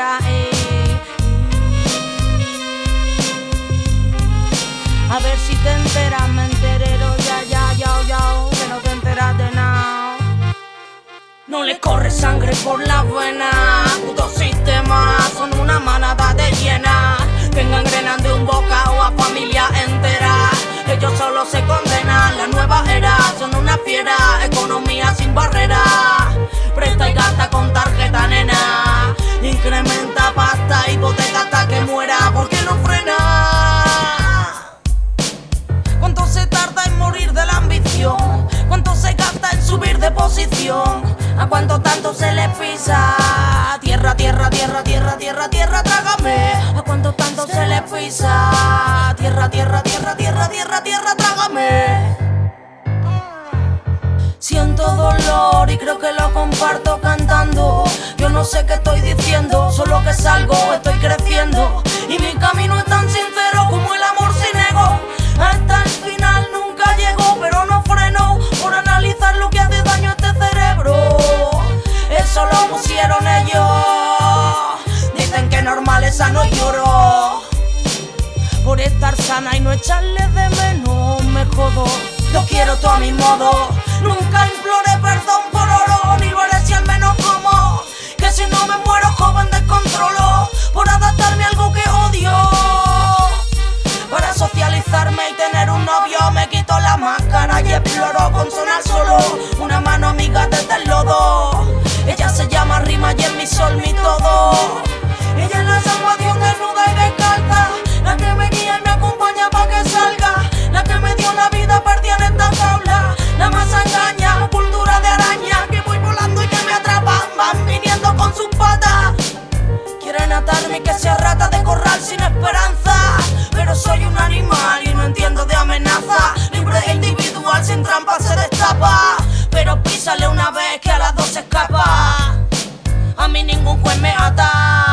eh. A ver si te enteras, me enterero ya, ya, ya, ya, que no te enteras de nada. No le corre sangre por las venas, ¿A cuánto tanto se le pisa? Tierra, tierra, tierra, tierra, tierra, tierra, trágame. ¿A cuánto tanto se le pisa? Tierra, tierra, tierra, tierra, tierra, tierra, trágame. Siento dolor y creo que lo comparto cantando. Yo no sé qué estoy diciendo, solo que salgo, estoy Pusieron ellos. Dicen que normal es sano y lloro. Por estar sana y no echarle de menos, me jodo. Lo quiero todo a mi modo. Nunca imploré perdón por oro, ni lo haré si al menos como. Que si no me muero joven descontrolo, por adaptarme a algo que odio. Para socializarme y tener un novio, me quito la máscara y exploro con sonar solo. Una mano amiga mi sol, mi todo. mi 毁灭阿达